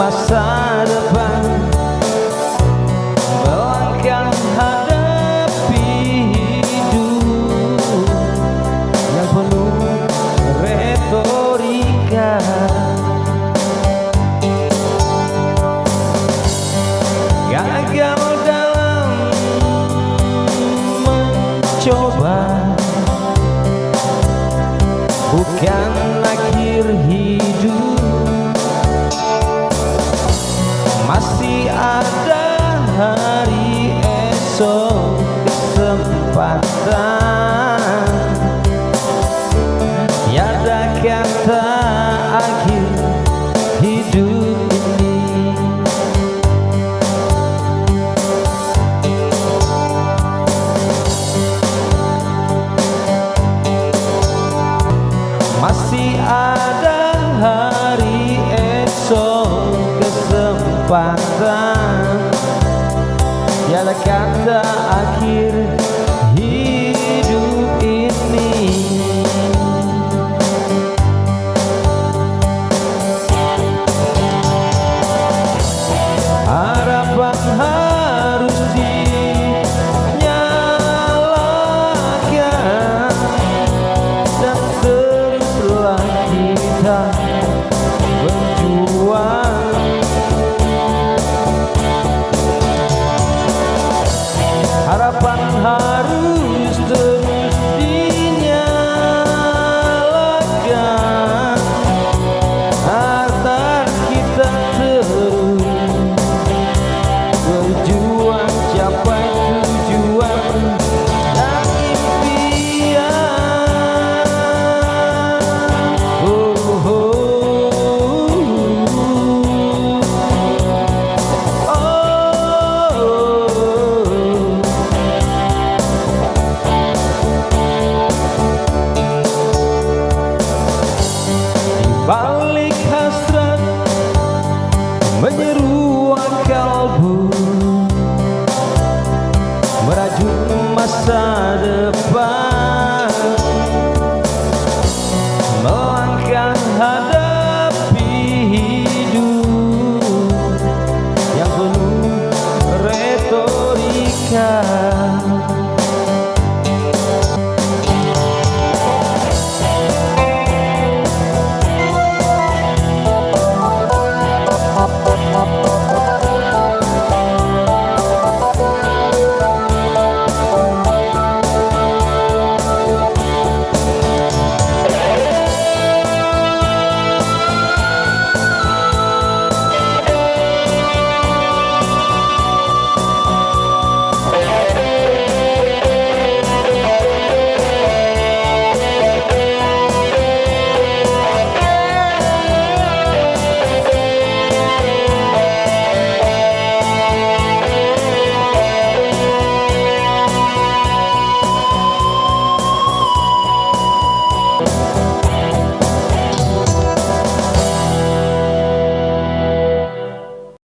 masa depan. Melangkah hadapi hidup Yang penuh retorika. Gagal dalam mencoba. Bukan akhir hidup. Masih ada hari esok kesempatan. Tiada kata akhir hidup ini. Masih ada た xa